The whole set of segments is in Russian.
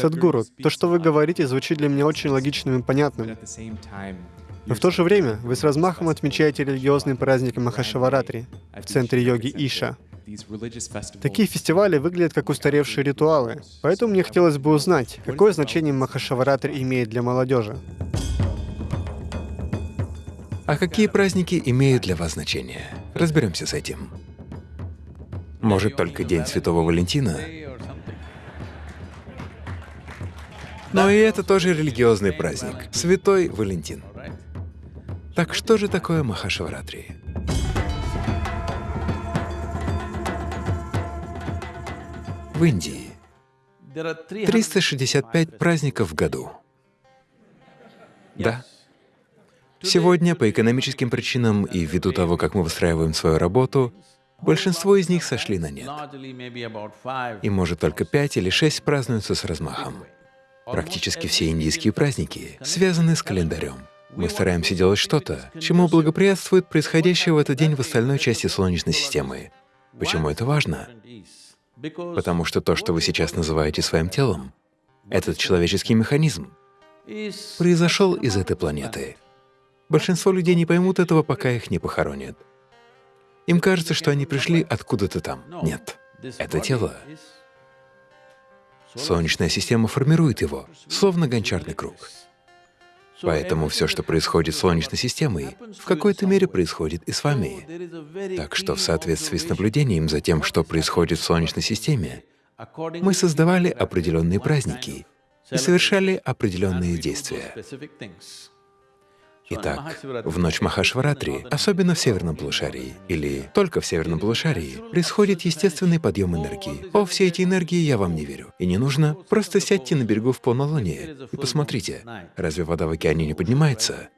Садгуру, то, что вы говорите, звучит для меня очень логичным и понятным. Но в то же время вы с размахом отмечаете религиозный праздник Махашаваратри в центре йоги Иша. Такие фестивали выглядят как устаревшие ритуалы, поэтому мне хотелось бы узнать, какое значение Махашаваратри имеет для молодежи. А какие праздники имеют для вас значение? Разберемся с этим. Может, только День Святого Валентина? Но и это тоже религиозный праздник — Святой Валентин. Так что же такое Махашаваратри? В Индии 365 праздников в году. Да. Сегодня по экономическим причинам и ввиду того, как мы выстраиваем свою работу, большинство из них сошли на нет. И может только пять или шесть празднуются с размахом. Практически все индийские праздники связаны с календарем. Мы стараемся делать что-то, чему благоприятствует происходящее в этот день в остальной части Солнечной системы. Почему это важно? Потому что то, что вы сейчас называете своим телом, этот человеческий механизм, произошел из этой планеты. Большинство людей не поймут этого, пока их не похоронят. Им кажется, что они пришли откуда-то там. Нет, это тело Солнечная система формирует его, словно гончарный круг. Поэтому все, что происходит с Солнечной системой, в какой-то мере происходит и с вами. Так что в соответствии с наблюдением за тем, что происходит в Солнечной системе, мы создавали определенные праздники и совершали определенные действия. Итак, в ночь Махашваратри, особенно в северном полушарии, или только в северном полушарии, происходит естественный подъем энергии. О, все эти энергии я вам не верю. И не нужно. Просто сядьте на берегу в полнолуние и посмотрите, разве вода в океане не поднимается?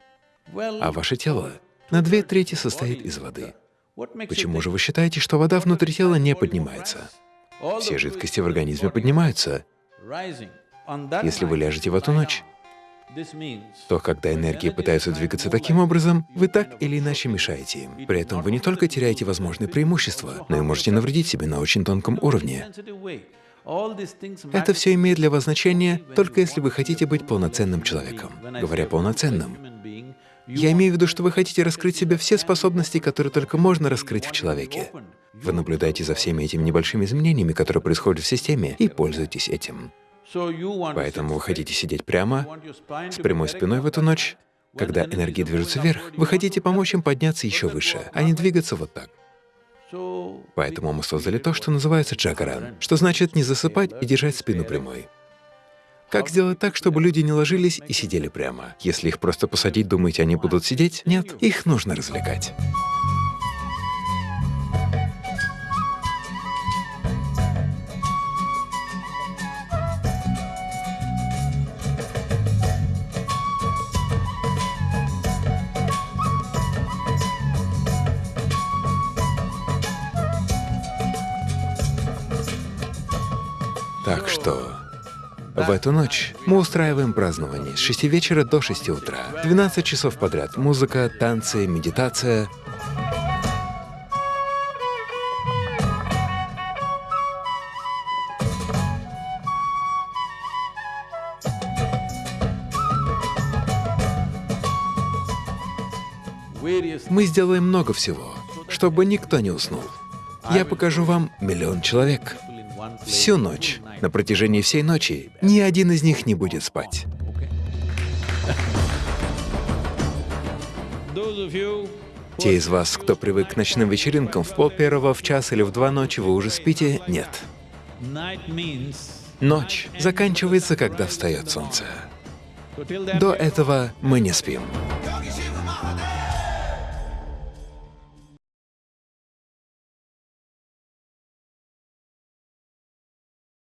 А ваше тело на две трети состоит из воды. Почему же вы считаете, что вода внутри тела не поднимается? Все жидкости в организме поднимаются. Если вы ляжете в эту ночь, то когда энергии пытаются двигаться таким образом, вы так или иначе мешаете им. При этом вы не только теряете возможные преимущества, но и можете навредить себе на очень тонком уровне. Это все имеет для вас значение только если вы хотите быть полноценным человеком. Говоря полноценным, я имею в виду, что вы хотите раскрыть себе все способности, которые только можно раскрыть в человеке. Вы наблюдаете за всеми этими небольшими изменениями, которые происходят в системе, и пользуетесь этим. Поэтому вы хотите сидеть прямо, с прямой спиной в эту ночь. Когда энергии движутся вверх, вы хотите помочь им подняться еще выше, а не двигаться вот так. Поэтому мы создали то, что называется джагаран, что значит не засыпать и держать спину прямой. Как сделать так, чтобы люди не ложились и сидели прямо? Если их просто посадить, думаете, они будут сидеть? Нет, их нужно развлекать. Так что в эту ночь мы устраиваем празднование с 6 вечера до 6 утра. 12 часов подряд. Музыка, танцы, медитация. Мы сделаем много всего, чтобы никто не уснул. Я покажу вам миллион человек. Всю ночь. На протяжении всей ночи ни один из них не будет спать. Те из вас, кто привык к ночным вечеринкам в пол первого, в час или в два ночи, вы уже спите? Нет. Ночь заканчивается, когда встает солнце. До этого мы не спим.